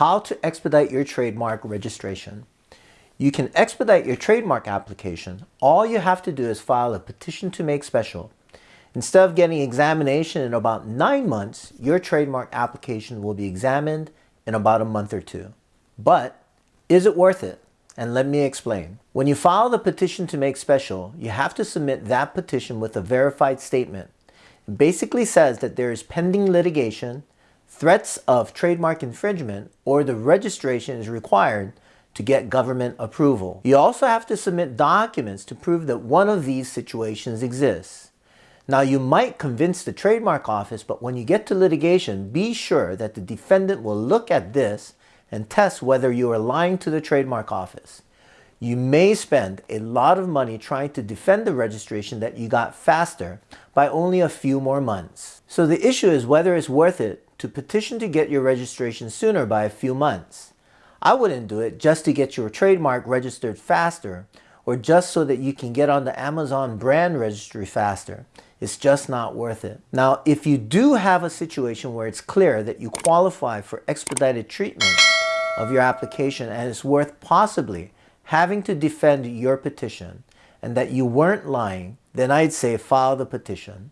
How to expedite your trademark registration. You can expedite your trademark application. All you have to do is file a petition to make special. Instead of getting examination in about nine months, your trademark application will be examined in about a month or two. But is it worth it? And let me explain. When you file the petition to make special, you have to submit that petition with a verified statement. It basically says that there is pending litigation, threats of trademark infringement, or the registration is required to get government approval. You also have to submit documents to prove that one of these situations exists. Now you might convince the trademark office, but when you get to litigation, be sure that the defendant will look at this and test whether you are lying to the trademark office. You may spend a lot of money trying to defend the registration that you got faster by only a few more months. So the issue is whether it's worth it to petition to get your registration sooner by a few months. I wouldn't do it just to get your trademark registered faster or just so that you can get on the Amazon brand registry faster. It's just not worth it. Now, if you do have a situation where it's clear that you qualify for expedited treatment of your application and it's worth possibly having to defend your petition and that you weren't lying, then I'd say file the petition.